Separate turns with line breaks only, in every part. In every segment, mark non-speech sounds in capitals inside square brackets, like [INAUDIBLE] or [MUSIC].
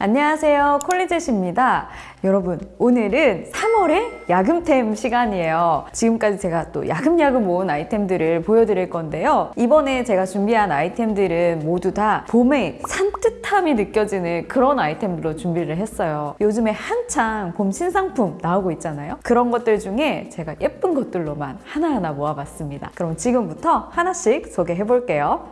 안녕하세요. 콜리젯입니다. 여러분 오늘은 3월의 야금템 시간이에요. 지금까지 제가 또 야금야금 모은 아이템들을 보여드릴 건데요. 이번에 제가 준비한 아이템들은 모두 다 봄의 산뜻함이 느껴지는 그런 아이템들로 준비를 했어요. 요즘에 한창 봄 신상품 나오고 있잖아요. 그런 것들 중에 제가 예쁜 것들로만 하나하나 모아봤습니다. 그럼 지금부터 하나씩 소개해 볼게요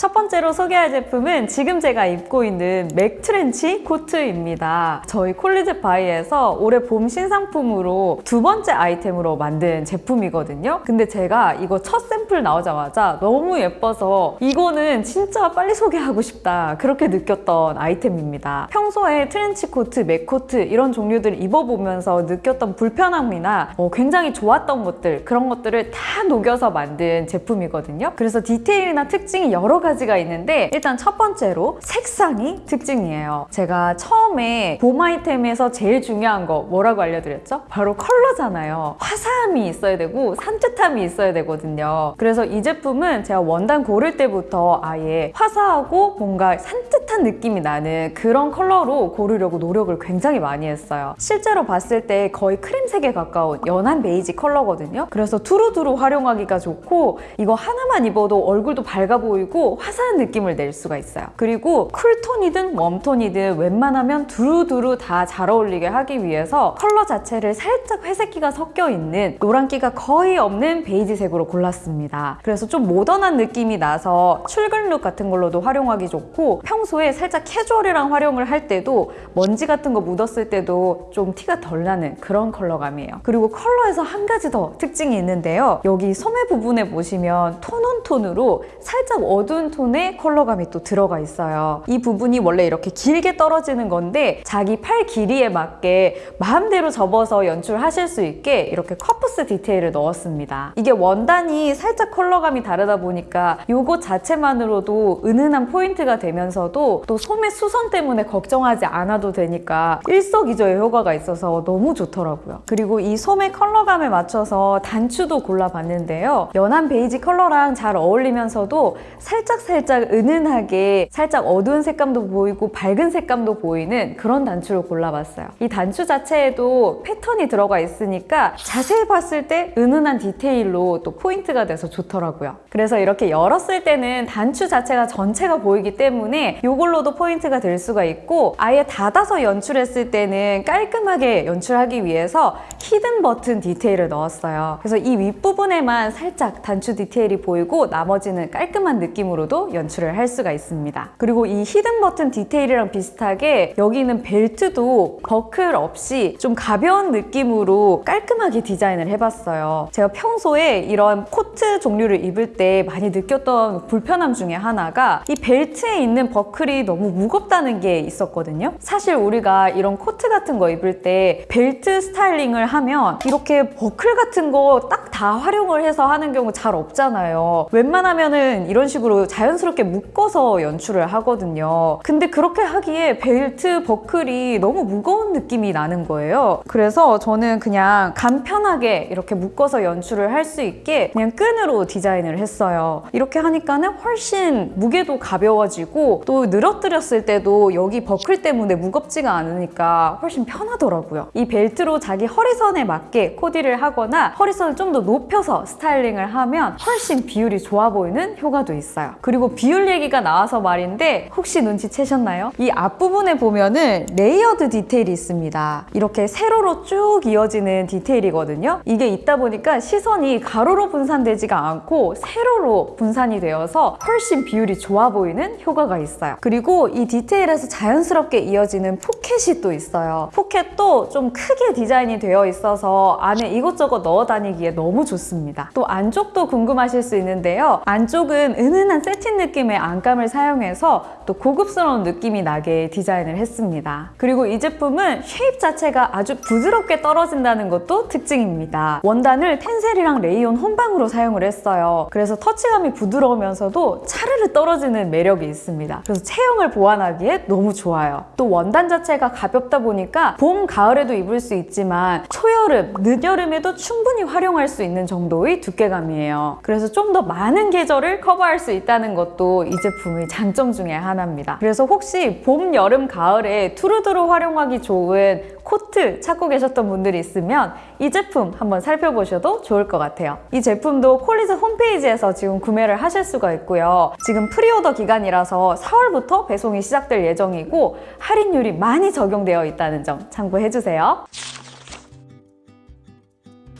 첫 번째로 소개할 제품은 지금 제가 입고 있는 맥트렌치 코트입니다. 저희 콜리젯 바이에서 올해 봄 신상품으로 두 번째 아이템으로 만든 제품이거든요. 근데 제가 이거 첫 샘플 나오자마자 너무 예뻐서 이거는 진짜 빨리 소개하고 싶다 그렇게 느꼈던 아이템입니다. 평소에 트렌치 코트, 맥코트 이런 종류들을 입어보면서 느꼈던 불편함이나 어, 굉장히 좋았던 것들 그런 것들을 다 녹여서 만든 제품이거든요. 그래서 디테일이나 특징이 여러 가지 가지가 있는데 일단 첫 번째로 색상이 특징이에요. 제가 처음에 봄 아이템에서 제일 중요한 거 뭐라고 알려드렸죠? 바로 컬러잖아요. 화사함이 있어야 되고 산뜻함이 있어야 되거든요. 그래서 이 제품은 제가 원단 고를 때부터 아예 화사하고 뭔가 산뜻한 느낌이 나는 그런 컬러로 고르려고 노력을 굉장히 많이 했어요. 실제로 봤을 때 거의 크림색에 가까운 연한 베이지 컬러거든요. 그래서 두루두루 활용하기가 좋고 이거 하나만 입어도 얼굴도 밝아 보이고 화사한 느낌을 낼 수가 있어요. 그리고 쿨톤이든 웜톤이든 웬만하면 두루두루 다 잘 어울리게 하기 위해서 컬러 자체를 살짝 회색기가 섞여 있는 노란기가 거의 없는 베이지색으로 골랐습니다. 그래서 좀 모던한 느낌이 나서 출근룩 같은 걸로도 활용하기 좋고 평소에 살짝 캐주얼이랑 활용을 할 때도 먼지 같은 거 묻었을 때도 좀 티가 덜 나는 그런 컬러감이에요. 그리고 컬러에서 한 가지 더 특징이 있는데요. 여기 소매 부분에 보시면 tone on tone으로 살짝 어두운 톤의 컬러감이 또 들어가 있어요. 이 부분이 원래 이렇게 길게 떨어지는 건데 자기 팔 길이에 맞게 마음대로 접어서 연출하실 수 있게 이렇게 커프스 디테일을 넣었습니다. 이게 원단이 살짝 컬러감이 다르다 보니까 이것 자체만으로도 은은한 포인트가 되면서도 또 소매 수선 때문에 걱정하지 않아도 되니까 일석이조의 효과가 있어서 너무 좋더라고요. 그리고 이 소매 컬러감에 맞춰서 단추도 골라봤는데요. 연한 베이지 컬러랑 잘 어울리면서도 살짝 살짝 은은하게 살짝 어두운 색감도 보이고 밝은 색감도 보이는 그런 단추를 골라봤어요. 이 단추 자체에도 패턴이 들어가 있으니까 자세히 봤을 때 은은한 디테일로 또 포인트가 돼서 좋더라고요. 그래서 이렇게 열었을 때는 단추 자체가 전체가 보이기 때문에 이걸로도 포인트가 될 수가 있고 아예 닫아서 연출했을 때는 깔끔하게 연출하기 위해서 hidden 버튼 디테일을 넣었어요. 그래서 이 윗부분에만 살짝 단추 디테일이 보이고 나머지는 깔끔한 느낌으로도 연출을 할 수가 있습니다. 그리고 이 hidden 버튼 디테일이랑 비슷하게 여기는 벨트도 버클 없이 좀 가벼운 느낌으로 깔끔하게 디자인을 해봤어요. 제가 평소에 이런 코트 종류를 입을 때 많이 느꼈던 불편함 중에 하나가 이 벨트에 있는 버클이 너무 무겁다는 게 있었거든요. 사실 우리가 이런 코트 같은 거 입을 때 벨트 스타일링을 하면 이렇게 버클 같은 거 딱 다 활용을 해서 하는 경우 잘 없잖아요. 웬만하면은 이런 식으로 자연스럽게 묶어서 연출을 하거든요. 근데 그렇게 하기에 벨트 버클이 너무 무거운 느낌이 나는 거예요. 그래서 저는 그냥 간편하게 이렇게 묶어서 연출을 할 수 있게 그냥 끈으로 디자인을 했어요. 이렇게 하니까는 훨씬 무게도 가벼워지고 또 늘어뜨렸을 때도 여기 버클 때문에 무겁지가 않으니까 훨씬 편하더라고요. 이 벨트로 자기 허리선에 맞게 코디를 하거나 허리선을 좀 더 높여서 스타일링을 하면 훨씬 비율이 좋아 보이는 효과도 있어요. 그리고 비율 얘기가 나와서 말인데 혹시 눈치채셨나요? 이 앞부분에 보면은 layered 디테일이 있습니다. 이렇게 세로로 쭉 이어지는 디테일이거든요. 이게 있다 보니까 시선이 가로로 분산되지가 않고 세로로 분산이 되어서 훨씬 비율이 좋아 보이는 효과가 있어요. 그리고 이 디테일에서 자연스럽게 이어지는 포켓이 또 있어요. 포켓도 좀 크게 디자인이 되어 있어서 안에 이것저것 넣어 다니기에 너무 좋습니다. 또 안쪽도 궁금하실 수 있는데요. 안쪽은 은은한 새틴 느낌의 안감을 사용해서 또 고급스러운 느낌이 나게 디자인을 했습니다. 그리고 이 제품은 shape 자체가 아주 부드럽게 떨어진다는 것도 특징입니다. 원단을 텐셀이랑 레이온 혼방으로 사용을 했어요. 그래서 터치감이 부드러우면서도 차르르 떨어지는 매력이 있습니다. 그래서 체형을 보완하기에 너무 좋아요. 또 원단 자체가 가볍다 보니까 봄, 가을에도 입을 수 있지만 초여름, 늦여름에도 충분히 활용할 수 있는 정도의 두께감이에요. 그래서 좀 더 많은 계절을 커버할 수 있다는 것도 이 제품의 장점 중에 하나입니다. 그래서 혹시 봄, 여름, 가을에 두루두루 활용하기 좋은 코트 찾고 계셨던 분들이 있으면 이 제품 한번 살펴보셔도 좋을 것 같아요. 이 제품도 콜리즈 홈페이지에서 지금 구매를 하실 수가 있고요. 지금 pre-order 기간이라서 4월부터 배송이 시작될 예정이고 할인율이 많이 적용되어 있다는 점 참고해주세요.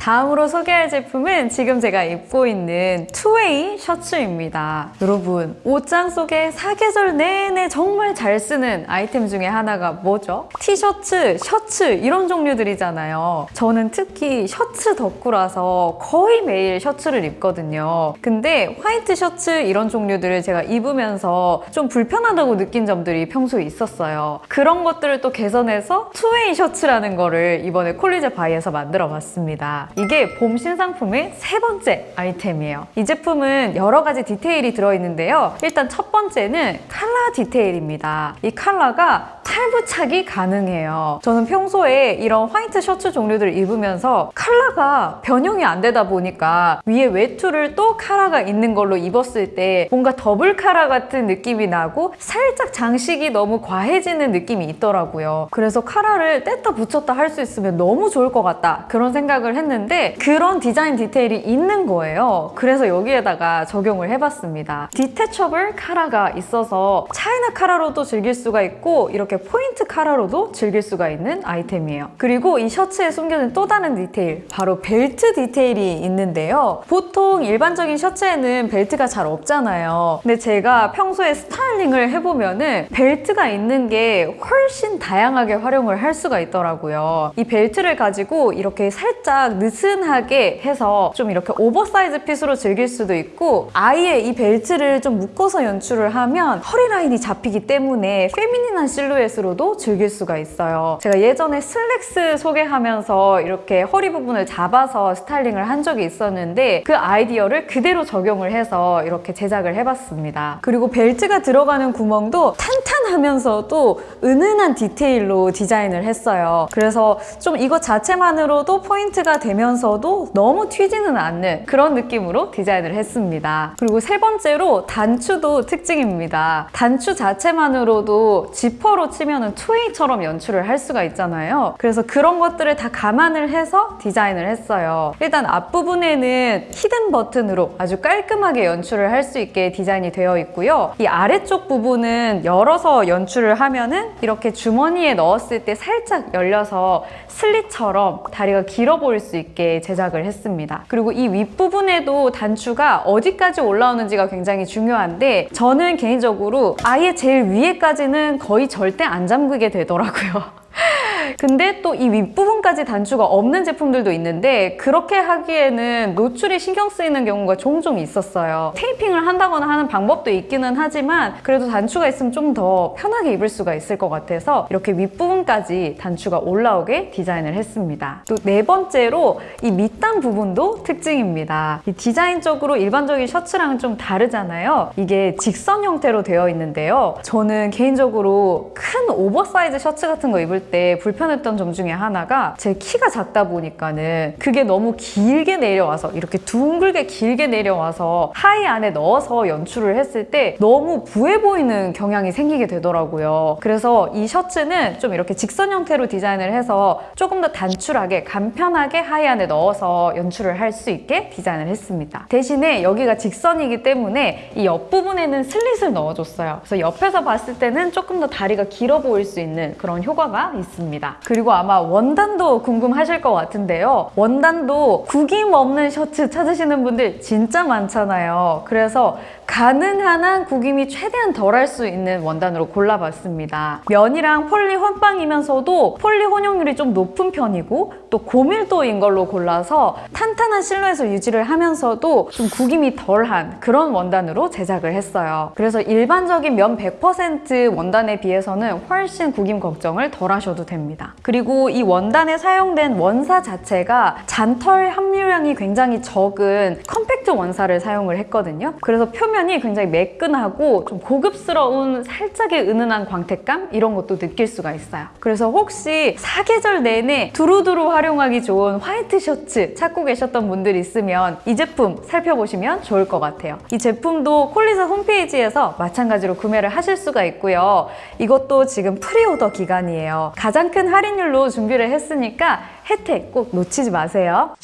다음으로 소개할 제품은 지금 제가 입고 있는 two-way 셔츠입니다. 여러분, 옷장 속에 사계절 내내 정말 잘 쓰는 아이템 중에 하나가 뭐죠? 티셔츠, 셔츠 이런 종류들이잖아요. 저는 특히 셔츠 덕후라서 거의 매일 셔츠를 입거든요. 근데 화이트 셔츠 이런 종류들을 제가 입으면서 좀 불편하다고 느낀 점들이 평소에 있었어요. 그런 것들을 또 개선해서 two-way 셔츠라는 거를 이번에 콜리제 바이에서 만들어 봤습니다. 이게 봄 신상품의 세 번째 아이템이에요. 이 제품은 여러 가지 디테일이 들어있는데요. 일단 첫 번째는 칼라 디테일입니다. 이 칼라가 탈부착이 가능해요. 저는 평소에 이런 화이트 셔츠 종류들을 입으면서 칼라가 변형이 안 되다 보니까 위에 외투를 또 카라가 있는 걸로 입었을 때 뭔가 더블 카라 같은 느낌이 나고 살짝 장식이 너무 과해지는 느낌이 있더라고요. 그래서 카라를 뗐다 붙였다 할 수 있으면 너무 좋을 것 같다 그런 생각을 했는데 그런 디자인 디테일이 있는 거예요. 그래서 여기에다가 적용을 해봤습니다. detachable 카라가 있어서 차이나 카라로도 즐길 수가 있고 이렇게 포인트 카라로도 즐길 수가 있는 아이템이에요. 그리고 이 셔츠에 숨겨진 또 다른 디테일, 바로 벨트 디테일이 있는데요. 보통 일반적인 셔츠에는 벨트가 잘 없잖아요. 근데 제가 평소에 스타일링을 해보면 은 벨트가 있는 게 훨씬 다양하게 활용을 할 수가 있더라고요. 이 벨트를 가지고 이렇게 살짝 느슨하게 해서 좀 이렇게 oversize fit으로 즐길 수도 있고 아예 이 벨트를 좀 묶어서 연출을 하면 허리 라인이 잡히기 때문에 feminine한 실루엣으로도 즐길 수가 있어요. 제가 예전에 슬랙스 소개하면서 이렇게 허리 부분을 잡아서 스타일링을 한 적이 있었는데 그 아이디어를 그대로 적용을 해서 이렇게 제작을 해봤습니다. 그리고 벨트가 들어가는 구멍도 탄탄하면서도 은은한 디테일로 디자인을 했어요. 그래서 좀 이것 자체만으로도 포인트가 되면 서도 너무 튀지는 않는 그런 느낌으로 디자인을 했습니다. 그리고 세 번째로 단추도 특징입니다. 단추 자체만으로도 지퍼로 치면은 two-way처럼 연출을 할 수가 있잖아요. 그래서 그런 것들을 다 감안을 해서 디자인을 했어요. 일단 앞부분에는 hidden button으로 아주 깔끔하게 연출을 할 수 있게 디자인이 되어 있고요. 이 아래쪽 부분은 열어서 연출을 하면 은 이렇게 주머니에 넣었을 때 살짝 열려서 슬릿처럼 다리가 길어 보일 수 있게 제작을 했습니다. 그리고 이 윗부분에도 단추가 어디까지 올라오는지가 굉장히 중요한데 저는 개인적으로 아예 제일 위에까지는 거의 절대 안 잠그게 되더라고요. [LAUGHS] 근데 또 이 윗부분까지 단추가 없는 제품들도 있는데 그렇게 하기에는 노출이 신경 쓰이는 경우가 종종 있었어요. 테이핑을 한다거나 하는 방법도 있기는 하지만 그래도 단추가 있으면 좀 더 편하게 입을 수가 있을 것 같아서 이렇게 윗부분까지 단추가 올라오게 디자인을 했습니다. 또 네 번째로 이 밑단 부분도 특징입니다. 이 디자인적으로 일반적인 셔츠랑은 좀 다르잖아요. 이게 직선 형태로 되어 있는데요. 저는 개인적으로 큰 오버사이즈 셔츠 같은 거 입을 때 불편 했던 점 중에 하나가 제 키가 작다 보니까는 그게 너무 길게 내려와서 이렇게 둥글게 길게 내려와서 하의 안에 넣어서 연출을 했을 때 너무 부해 보이는 경향이 생기게 되더라고요. 그래서 이 셔츠는 좀 이렇게 직선 형태로 디자인을 해서 조금 더 단출하게 간편하게 하의 안에 넣어서 연출을 할 수 있게 디자인을 했습니다. 대신에 여기가 직선이기 때문에 이 옆부분에는 슬릿을 넣어줬어요. 그래서 옆에서 봤을 때는 조금 더 다리가 길어 보일 수 있는 그런 효과가 있습니다. 그리고 아마 원단도 궁금하실 것 같은데요. 원단도 구김 없는 셔츠 찾으시는 분들 진짜 많잖아요. 그래서 가능한 한 구김이 최대한 덜 할 수 있는 원단으로 골라봤습니다. 면이랑 폴리 혼방이면서도 폴리 혼용률이 좀 높은 편이고 또 고밀도인 걸로 골라서 탄탄한 실루엣을 유지를 하면서도 좀 구김이 덜한 그런 원단으로 제작을 했어요. 그래서 일반적인 면 100% 원단에 비해서는 훨씬 구김 걱정을 덜 하셔도 됩니다. 그리고 이 원단에 사용된 원사 자체가 잔털 함유량이 굉장히 적은 compact 원사를 사용을 했거든요. 그래서 표면 표면이 굉장히 매끈하고 좀 고급스러운 살짝의 은은한 광택감 이런 것도 느낄 수가 있어요. 그래서 혹시 사계절 내내 두루두루 활용하기 좋은 화이트 셔츠 찾고 계셨던 분들 있으면 이 제품 살펴보시면 좋을 것 같아요. 이 제품도 콜리사 홈페이지에서 마찬가지로 구매를 하실 수가 있고요. 이것도 지금 pre-order 기간이에요. 가장 큰 할인율로 준비를 했으니까 혜택 꼭 놓치지 마세요.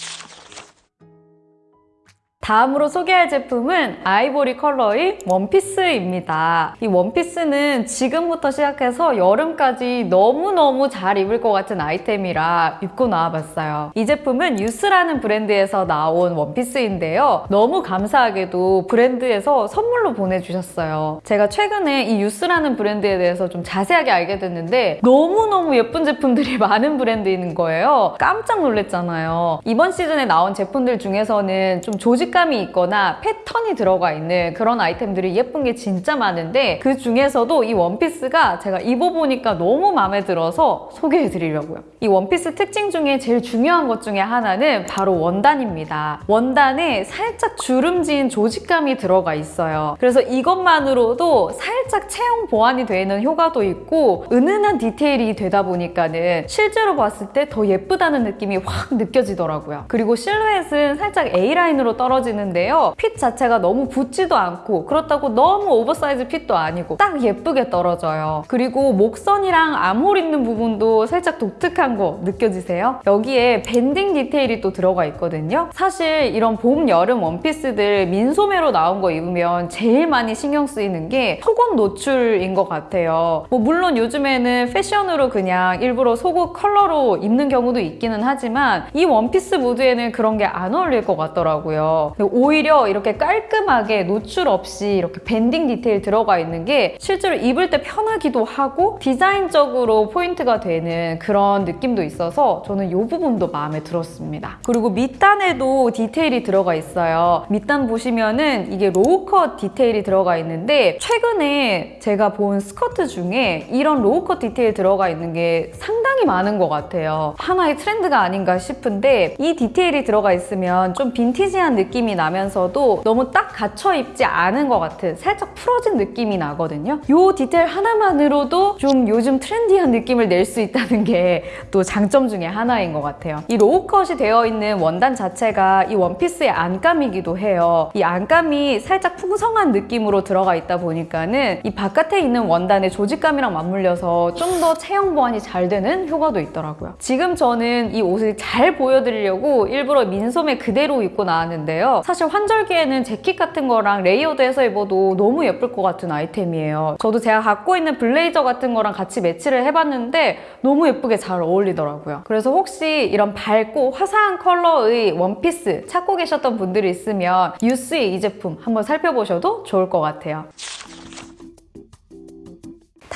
다음으로 소개할 제품은 아이보리 컬러의 원피스입니다. 이 원피스는 지금부터 시작해서 여름까지 너무너무 잘 입을 것 같은 아이템이라 입고 나와봤어요. 이 제품은 유스라는 브랜드에서 나온 원피스인데요. 너무 감사하게도 브랜드에서 선물로 보내주셨어요. 제가 최근에 이 유스라는 브랜드에 대해서 좀 자세하게 알게 됐는데 너무너무 예쁜 제품들이 [LAUGHS] 많은 브랜드인 거예요. 깜짝 놀랐잖아요. 이번 시즌에 나온 제품들 중에서는 좀 조직 식감이 있거나 패턴이 들어가 있는 그런 아이템들이 예쁜 게 진짜 많은데 그 중에서도 이 원피스가 제가 입어보니까 너무 마음에 들어서 소개해드리려고요. 이 원피스 특징 중에 제일 중요한 것 중에 하나는 바로 원단입니다. 원단에 살짝 주름진 조직감이 들어가 있어요. 그래서 이것만으로도 살짝 체형 보완이 되는 효과도 있고 은은한 디테일이 되다 보니까는 실제로 봤을 때 더 예쁘다는 느낌이 확 느껴지더라고요. 그리고 실루엣은 살짝 A라인으로 떨어지 떨어지는데요. fit 자체가 너무 붙지도 않고 그렇다고 너무 oversize fit도 아니고 딱 예쁘게 떨어져요. 그리고 목선이랑 암홀 있는 부분도 살짝 독특한 거 느껴지세요? 여기에 banding 디테일이 또 들어가 있거든요. 사실 이런 봄, 여름 원피스들 민소매로 나온 거 입으면 제일 많이 신경 쓰이는 게 속옷 노출인 것 같아요. 뭐 물론 요즘에는 패션으로 그냥 일부러 속옷 컬러로 입는 경우도 있기는 하지만 이 원피스 무드에는 그런 게 안 어울릴 것 같더라고요. 오히려 이렇게 깔끔하게 노출 없이 이렇게 banding 디테일 들어가 있는 게 실제로 입을 때 편하기도 하고 디자인적으로 포인트가 되는 그런 느낌도 있어서 저는 이 부분도 마음에 들었습니다. 그리고 밑단에도 디테일이 들어가 있어요. 밑단 보시면은 이게 raw cut 디테일이 들어가 있는데 최근에 제가 본 스커트 중에 이런 raw cut 디테일 들어가 있는 게 상당히 많은 것 같아요. 하나의 트렌드가 아닌가 싶은데 이 디테일이 들어가 있으면 좀 빈티지한 느낌이 느낌이 나면서도 너무 딱 갖춰 입지 않은 것 같은 살짝 풀어진 느낌이 나거든요. 이 디테일 하나만으로도 좀 요즘 trendy한 느낌을 낼 수 있다는 게 또 장점 중에 하나인 것 같아요. 이 raw cut이 되어 있는 원단 자체가 이 원피스의 안감이기도 해요. 이 안감이 살짝 풍성한 느낌으로 들어가 있다 보니까는 이 바깥에 있는 원단의 조직감이랑 맞물려서 좀 더 체형 보완이 잘 되는 효과도 있더라고요. 지금 저는 이 옷을 잘 보여드리려고 일부러 민소매 그대로 입고 나왔는데요. 사실 환절기에는 재킷 같은 거랑 layered해서 입어도 너무 예쁠 것 같은 아이템이에요. 저도 제가 갖고 있는 블레이저 같은 거랑 같이 매치를 해봤는데 너무 예쁘게 잘 어울리더라고요. 그래서 혹시 이런 밝고 화사한 컬러의 원피스 찾고 계셨던 분들이 있으면 유스의 이 제품 한번 살펴보셔도 좋을 것 같아요.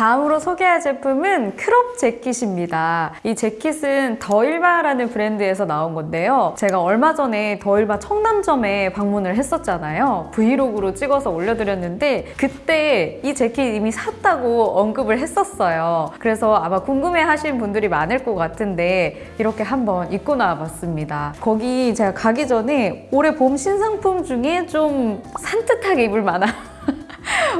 다음으로 소개할 제품은 crop 재킷입니다. 이 재킷은 더일바라는 브랜드에서 나온 건데요. 제가 얼마 전에 더일바 청담점에 방문을 했었잖아요. 브이로그로 찍어서 올려드렸는데 그때 이 재킷 이미 샀다고 언급을 했었어요. 그래서 아마 궁금해하신 분들이 많을 것 같은데 이렇게 한번 입고 나와봤습니다. 거기 제가 가기 전에 올해 봄 신상품 중에 좀 산뜻하게 입을 만한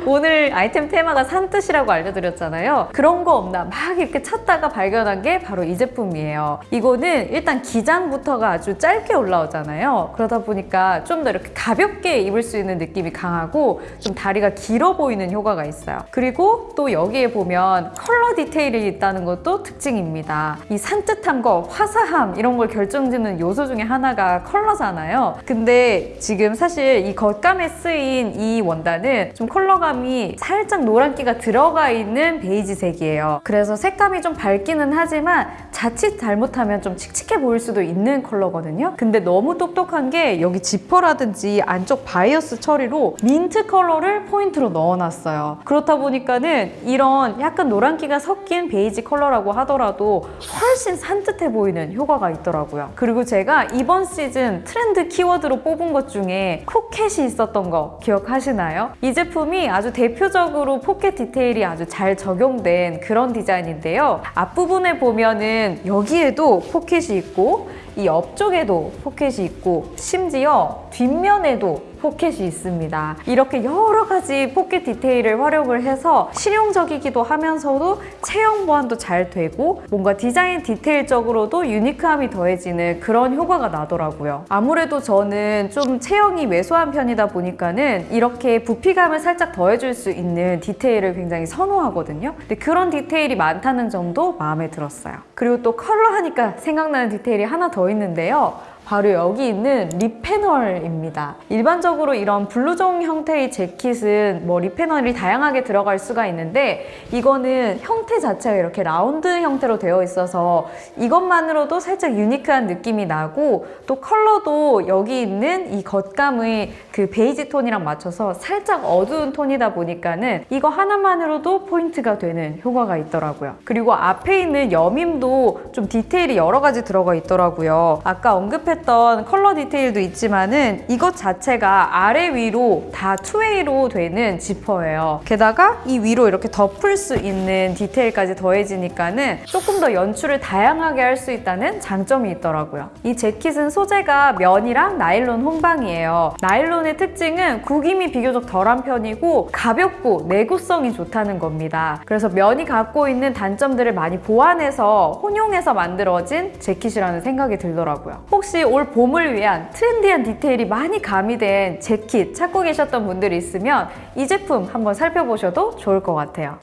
오늘 아이템 테마가 산뜻이라고 알려드렸잖아요. 그런 거 없나 막 이렇게 찾다가 발견한 게 바로 이 제품이에요. 이거는 일단 기장부터가 아주 짧게 올라오잖아요. 그러다 보니까 좀 더 이렇게 가볍게 입을 수 있는 느낌이 강하고 좀 다리가 길어 보이는 효과가 있어요. 그리고 또 여기에 보면 컬러 디테일이 있다는 것도 특징입니다. 이 산뜻함과 화사함 이런 걸 결정짓는 요소 중에 하나가 컬러잖아요. 근데 지금 사실 이 겉감에 쓰인 이 원단은 좀 컬러 감이 살짝 노란기가 들어가 있는 베이지색이에요. 그래서 색감이 좀 밝기는 하지만 자칫 잘못하면 좀 칙칙해 보일 수도 있는 컬러거든요. 근데 너무 똑똑한 게 여기 지퍼라든지 안쪽 바이어스 처리로 민트 컬러를 포인트로 넣어놨어요. 그렇다 보니까는 이런 약간 노란기가 섞인 베이지 컬러라고 하더라도 훨씬 산뜻해 보이는 효과가 있더라고요. 그리고 제가 이번 시즌 트렌드 키워드로 뽑은 것 중에 포켓이 있었던 거 기억하시나요? 이 제품 제품이 아주 대표적으로 포켓 디테일이 아주 잘 적용된 그런 디자인인데요. 앞부분에 보면은 여기에도 포켓이 있고 이 옆쪽에도 포켓이 있고 심지어 뒷면에도 포켓이 있습니다. 이렇게 여러 가지 포켓 디테일을 활용을 해서 실용적이기도 하면서도 체형 보완도 잘 되고 뭔가 디자인 디테일적으로도 unique함이 더해지는 그런 효과가 나더라고요. 아무래도 저는 좀 체형이 왜소한 편이다 보니까는 이렇게 부피감을 살짝 더해줄 수 있는 디테일을 굉장히 선호하거든요. 근데 그런 디테일이 많다는 점도 마음에 들었어요. 그리고 또 컬러 하니까 생각나는 디테일이 하나 더 있는데요. 바로 여기 있는 rib panel입니다. 일반적으로 이런 블루종 형태의 재킷은 뭐 rib panel이 다양하게 들어갈 수가 있는데 이거는 형태 자체가 이렇게 라운드 형태로 되어 있어서 이것만으로도 살짝 unique한 느낌이 나고 또 컬러도 여기 있는 이 겉감의 그 베이지 톤이랑 맞춰서 살짝 어두운 톤이다 보니까는 이거 하나만으로도 포인트가 되는 효과가 있더라고요. 그리고 앞에 있는 여밈도 좀 디테일이 여러 가지 들어가 있더라고요. 아까 언급했던 컬러 디테일도 있지만은 이것 자체가 아래 위로 다 two-way로 되는 지퍼예요. 게다가 이 위로 이렇게 덮을 수 있는 디테일까지 더해지니까는 조금 더 연출을 다양하게 할 수 있다는 장점이 있더라고요. 이 재킷은 소재가 면이랑 나일론 홍방이에요. 나일론의 특징은 구김이 비교적 덜한 편이고 가볍고 내구성이 좋다는 겁니다. 그래서 면이 갖고 있는 단점들을 많이 보완해서 혼용해서 만들어진 재킷이라는 생각이 들더라고요. 혹시 올 봄을 위한 트렌디한 디테일이 많이 가미된 재킷 찾고 계셨던 분들이 있으면 이 제품 한번 살펴보셔도 좋을 것 같아요.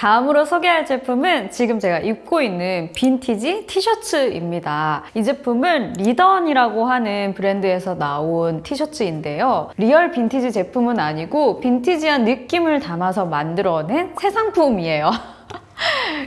다음으로 소개할 제품은 지금 제가 입고 있는 빈티지 티셔츠입니다. 이 제품은 리던이라고 하는 브랜드에서 나온 티셔츠인데요. real 빈티지 제품은 아니고 빈티지한 느낌을 담아서 만들어낸 새 상품이에요. [LAUGHS]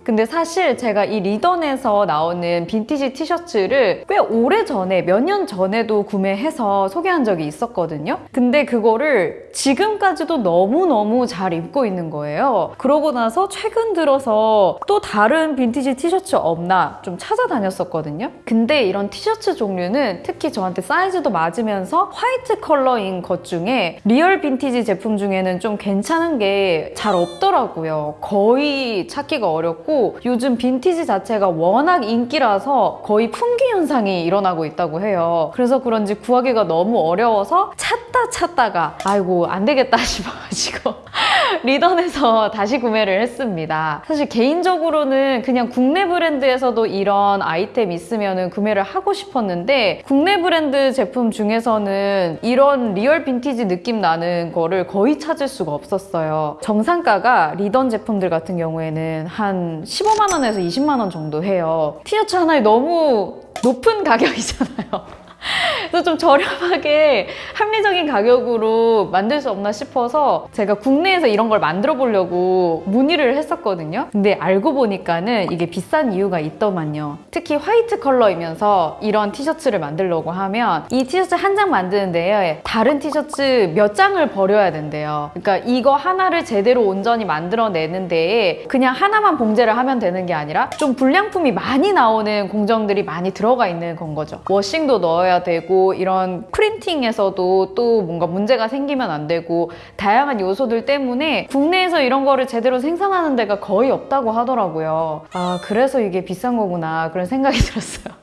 근데 사실 제가 이 리던에서 나오는 빈티지 티셔츠를 꽤 오래 전에, 몇 년 전에도 구매해서 소개한 적이 있었거든요. 근데 그거를 지금까지도 너무너무 잘 입고 있는 거예요. 그러고 나서 최근 들어서 또 다른 빈티지 티셔츠 없나 좀 찾아다녔었거든요. 근데 이런 티셔츠 종류는 특히 저한테 사이즈도 맞으면서 화이트 컬러인 것 중에 real 빈티지 제품 중에는 좀 괜찮은 게 잘 없더라고요. 거의 찾기가 어렵고 요즘 빈티지 자체가 워낙 인기라서 거의 품귀 현상이 일어나고 있다고 해요. 그래서 그런지 구하기가 너무 어려워서 찾다 찾다가 아이고 안 되겠다 [LAUGHS] 싶어가지고 [LAUGHS] 리던에서 다시 구매를 했습니다. 사실 개인적으로는 그냥 국내 브랜드에서도 이런 아이템 있으면 구매를 하고 싶었는데 국내 브랜드 제품 중에서는 이런 real 빈티지 느낌 나는 거를 거의 찾을 수가 없었어요. 정상가가 리던 제품들 같은 경우에는 한 15만 원에서 20만 원 정도 해요. 티셔츠 하나에 너무 높은 가격이잖아요. 그래서 좀 저렴하게 합리적인 가격으로 만들 수 없나 싶어서 제가 국내에서 이런 걸 만들어 보려고 문의를 했었거든요. 근데 알고 보니까는 이게 비싼 이유가 있더만요. 특히 화이트 컬러이면서 이런 티셔츠를 만들려고 하면 이 티셔츠 한 장 만드는데 다른 티셔츠 몇 장을 버려야 된대요. 그러니까 이거 하나를 제대로 온전히 만들어내는 데에 그냥 하나만 봉제를 하면 되는 게 아니라 좀 불량품이 많이 나오는 공정들이 많이 들어가 있는 건 거죠. 워싱도 넣어야 되고 이런 프린팅에서도 또 뭔가 문제가 생기면 안 되고 다양한 요소들 때문에 국내에서 이런 거를 제대로 생산하는 데가 거의 없다고 하더라고요. 아 그래서 이게 비싼 거구나 그런 생각이 [LAUGHS] 들었어요.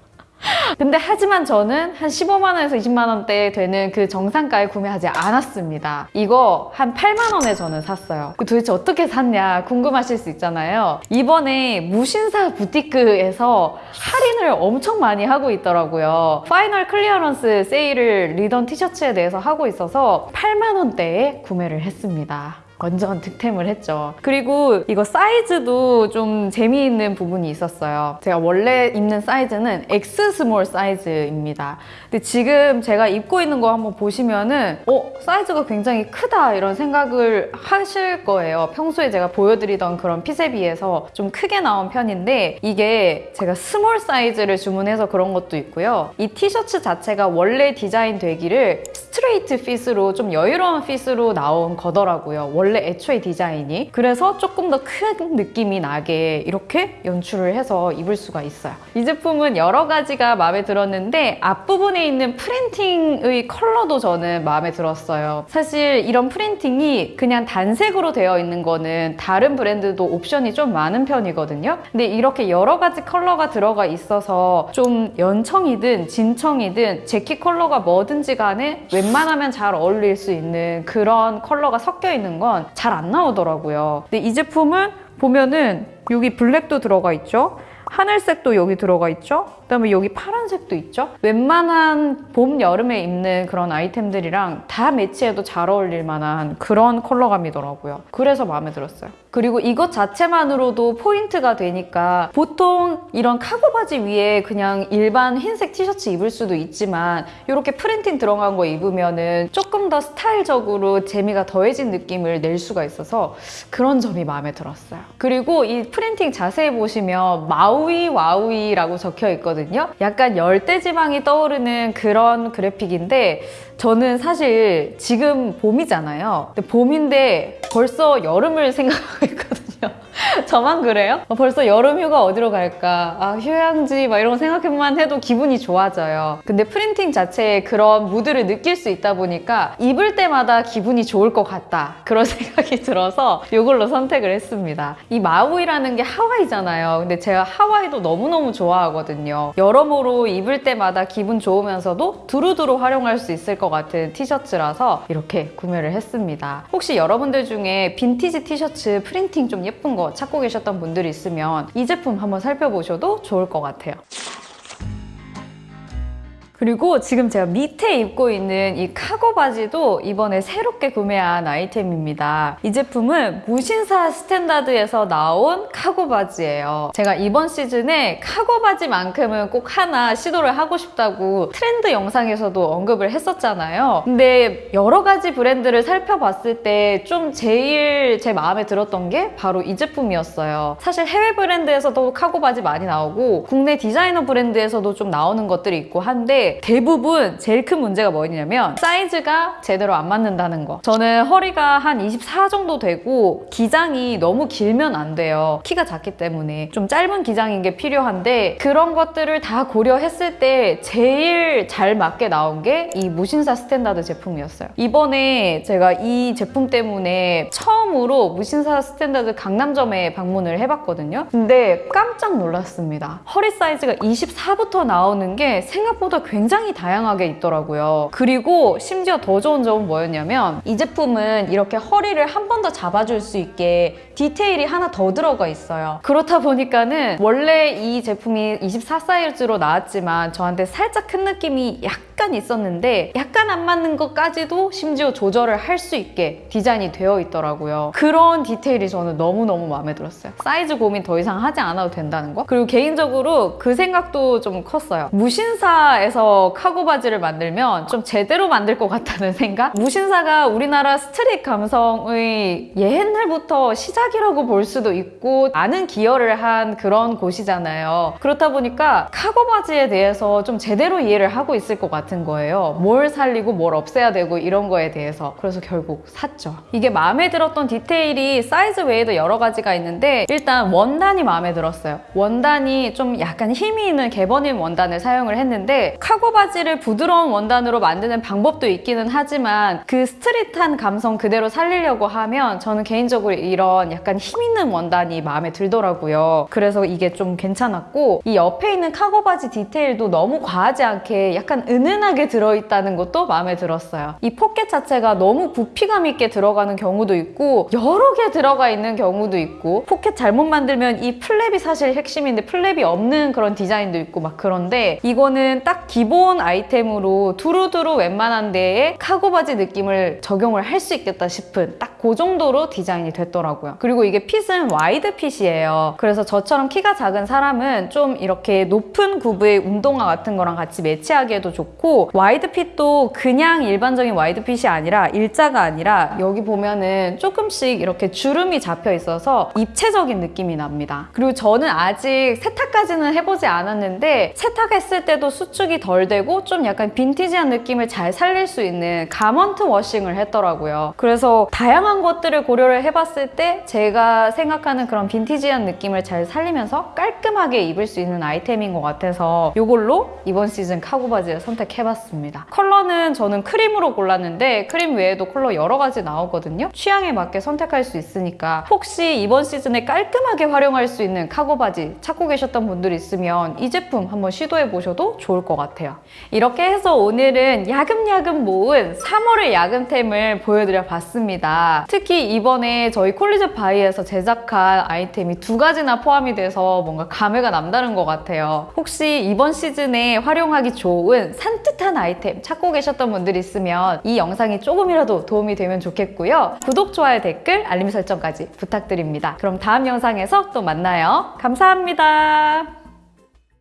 근데 하지만 저는 한 15만 원에서 20만 원대 되는 그 정상가에 구매하지 않았습니다. 이거 한 8만 원에 저는 샀어요. 그 도대체 어떻게 샀냐 궁금하실 수 있잖아요. 이번에 무신사 부티크에서 할인을 엄청 많이 하고 있더라고요. final clearance sale을 리던 티셔츠에 대해서 하고 있어서 8만 원대에 구매를 했습니다. 완전 득템을 했죠. 그리고 이거 사이즈도 좀 재미있는 부분이 있었어요. 제가 원래 입는 사이즈는 X small 사이즈입니다. 근데 지금 제가 입고 있는 거 한번 보시면은 어? 사이즈가 굉장히 크다 이런 생각을 하실 거예요. 평소에 제가 보여드리던 그런 fit에 비해서 좀 크게 나온 편인데 이게 제가 small 사이즈를 주문해서 그런 것도 있고요. 이 티셔츠 자체가 원래 디자인 되기를 straight fit으로 좀 여유로운 fit으로 나온 거더라고요. 원래 원래 애초에 디자인이. 그래서 조금 더 큰 느낌이 나게 이렇게 연출을 해서 입을 수가 있어요. 이 제품은 여러 가지가 마음에 들었는데 앞부분에 있는 프린팅의 컬러도 저는 마음에 들었어요. 사실 이런 프린팅이 그냥 단색으로 되어 있는 거는 다른 브랜드도 옵션이 좀 많은 편이거든요. 근데 이렇게 여러 가지 컬러가 들어가 있어서 좀 연청이든 진청이든 재킷 컬러가 뭐든지 간에 웬만하면 잘 어울릴 수 있는 그런 컬러가 섞여 있는 건잘 안 나오더라고요. 근데 이 제품은 보면은 여기 블랙도 들어가 있죠. 하늘색도 여기 들어가 있죠. 그다음에 여기 파란색도 있죠. 웬만한 봄, 여름에 입는 그런 아이템들이랑 다 매치해도 잘 어울릴 만한 그런 컬러감이더라고요. 그래서 마음에 들었어요. 그리고 이것 자체만으로도 포인트가 되니까 보통 이런 카고 바지 위에 그냥 일반 흰색 티셔츠 입을 수도 있지만 이렇게 프린팅 들어간 거 입으면은 조금 더 스타일적으로 재미가 더해진 느낌을 낼 수가 있어서 그런 점이 마음에 들었어요. 그리고 이 프린팅 자세히 보시면 Maui Wowie라고 적혀 있거든요. 약간 열대지방이 떠오르는 그런 그래픽인데 저는 사실 지금 봄이잖아요. 봄인데 벌써 여름을 [LAUGHS] 생각하고 있거든요. [LAUGHS] 저만 그래요? 어, 벌써 여름 휴가 어디로 갈까? 아, 휴양지 막 이런 거 생각만 해도 기분이 좋아져요. 근데 프린팅 자체에 그런 무드를 느낄 수 있다 보니까 입을 때마다 기분이 좋을 것 같다. 그런 [LAUGHS] 생각이 들어서 이걸로 선택을 했습니다. 이 마우이라는 게 하와이잖아요. 근데 제가 하와이도 너무너무 좋아하거든요. 여러모로 입을 때마다 기분 좋으면서도 두루두루 활용할 수 있을 것 같은 티셔츠라서 이렇게 구매를 했습니다. 혹시 여러분들 중에 빈티지 티셔츠 프린팅 좀 예쁜 거 찾고 계셨던 분들이 있으면 이 제품 한번 살펴보셔도 좋을 것 같아요. 그리고 지금 제가 밑에 입고 있는 이 카고 바지도 이번에 새롭게 구매한 아이템입니다. 이 제품은 무신사 스탠다드에서 나온 카고 바지예요. 제가 이번 시즌에 카고 바지만큼은 꼭 하나 시도를 하고 싶다고 트렌드 영상에서도 언급을 했었잖아요. 근데 여러 가지 브랜드를 살펴봤을 때 좀 제일 제 마음에 들었던 게 바로 이 제품이었어요. 사실 해외 브랜드에서도 카고 바지 많이 나오고 국내 디자이너 브랜드에서도 좀 나오는 것들이 있고 한데 대부분 제일 큰 문제가 뭐냐면 사이즈가 제대로 안 맞는다는 거. 저는 허리가 한 24 정도 되고 기장이 너무 길면 안 돼요. 키가 작기 때문에 좀 짧은 기장인 게 필요한데 그런 것들을 다 고려했을 때 제일 잘 맞게 나온 게 이 무신사 스탠다드 제품이었어요. 이번에 제가 이 제품 때문에 처음으로 무신사 스탠다드 강남점에 방문을 해봤거든요. 근데 깜짝 놀랐습니다. 허리 사이즈가 24부터 나오는 게 생각보다 굉장히 다양하게 있더라고요. 그리고 심지어 더 좋은 점은 뭐였냐면 이 제품은 이렇게 허리를 한 번 더 잡아줄 수 있게 디테일이 하나 더 들어가 있어요. 그렇다 보니까는 원래 이 제품이 24 사이즈로 나왔지만 저한테 살짝 큰 느낌이 약간 있었는데 약간 안 맞는 것까지도 심지어 조절을 할 수 있게 디자인이 되어 있더라고요. 그런 디테일이 저는 너무너무 마음에 들었어요. 사이즈 고민 더 이상 하지 않아도 된다는 거. 그리고 개인적으로 그 생각도 좀 컸어요. 무신사에서 카고 바지를 만들면 좀 제대로 만들 것 같다는 생각? 무신사가 우리나라 street 감성의 옛날부터 시작이라고 볼 수도 있고 많은 기여를 한 그런 곳이잖아요. 그렇다 보니까 카고 바지에 대해서 좀 제대로 이해를 하고 있을 것 같은 거예요. 뭘 살리고 뭘 없애야 되고 이런 거에 대해서. 그래서 결국 샀죠. 이게 마음에 들었던 디테일이 사이즈 외에도 여러 가지가 있는데 일단 원단이 마음에 들었어요. 원단이 좀 약간 힘이 있는 개버딘 원단을 사용을 했는데 카고 바지를 부드러운 원단으로 만드는 방법도 있기는 하지만 그 스트릿한 감성 그대로 살리려고 하면 저는 개인적으로 이런 약간 힘 있는 원단이 마음에 들더라고요. 그래서 이게 좀 괜찮았고 이 옆에 있는 카고 바지 디테일도 너무 과하지 않게 약간 은은하게 들어있다는 것도 마음에 들었어요. 이 포켓 자체가 너무 부피감 있게 들어가는 경우도 있고 여러 개 들어가 있는 경우도 있고 포켓 잘못 만들면 이 플랩이 사실 핵심인데 플랩이 없는 그런 디자인도 있고 막 그런데 이거는 딱 기본 아이템으로 두루두루 웬만한 데에 카고 바지 느낌을 적용을 할 수 있겠다 싶은 딱 그 정도로 디자인이 됐더라고요. 그리고 이게 핏은 wide fit이에요. 그래서 저처럼 키가 작은 사람은 좀 이렇게 높은 굽의 운동화 같은 거랑 같이 매치하기에도 좋고 wide fit도 그냥 일반적인 wide fit이 아니라 일자가 아니라 여기 보면은 조금씩 이렇게 주름이 잡혀 있어서 입체적인 느낌이 납니다. 그리고 저는 아직 세탁까지는 해보지 않았는데 세탁했을 때도 수축이 덜 되고 좀 약간 빈티지한 느낌을 잘 살릴 수 있는 garment washing을 했더라고요. 그래서 다양한 것들을 고려를 해봤을 때 제가 생각하는 그런 빈티지한 느낌을 잘 살리면서 깔끔하게 입을 수 있는 아이템인 것 같아서 이걸로 이번 시즌 카고 바지를 선택해봤습니다. 컬러는 저는 크림으로 골랐는데 크림 외에도 컬러 여러 가지 나오거든요. 취향에 맞게 선택할 수 있으니까 혹시 이번 시즌에 깔끔하게 활용할 수 있는 카고 바지 찾고 계셨던 분들 있으면 이 제품 한번 시도해 보셔도 좋을 것 같아요. 이렇게 해서 오늘은 야금야금 모은 3월의 야금템을 보여드려 봤습니다. 특히 이번에 저희 콜리즈 바이에서 제작한 아이템이 두 가지나 포함이 돼서 뭔가 감회가 남다른 것 같아요. 혹시 이번 시즌에 활용하기 좋은 산뜻한 아이템 찾고 계셨던 분들 있으면 이 영상이 조금이라도 도움이 되면 좋겠고요. 구독, 좋아요, 댓글, 알림 설정까지 부탁드립니다. 그럼 다음 영상에서 또 만나요. 감사합니다.